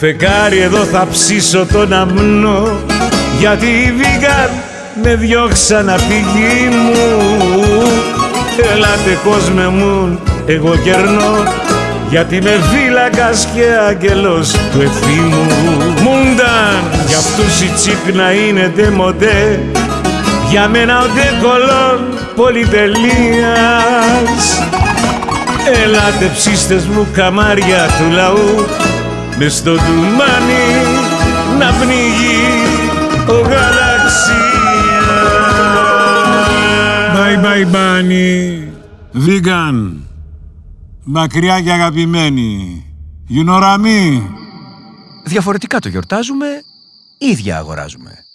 Φεγγάρι εδώ θα ψήσω τον αμνό. Γιατί οι βίγκαν με διώξαν απ' τη γη μου. Ελάτε κόσμε μου, εγώ κερνώ. Γιατί με φύλακας και άγγελος του ευθύμου Μούνταν, για αυτούς η τσίπνα είναι ντεμοντέ Για μένα ο ντεκολόν πολυτελείας. Ελάτε ψήστες μου καμάρια του λαού Μες στο τουμάνι να πνίγει ο γαλαξίας Bye bye bunny. Vegan. Μακριά και αγαπημένη. You know what I mean? Διαφορετικά το γιορτάζουμε, ίδια αγοράζουμε.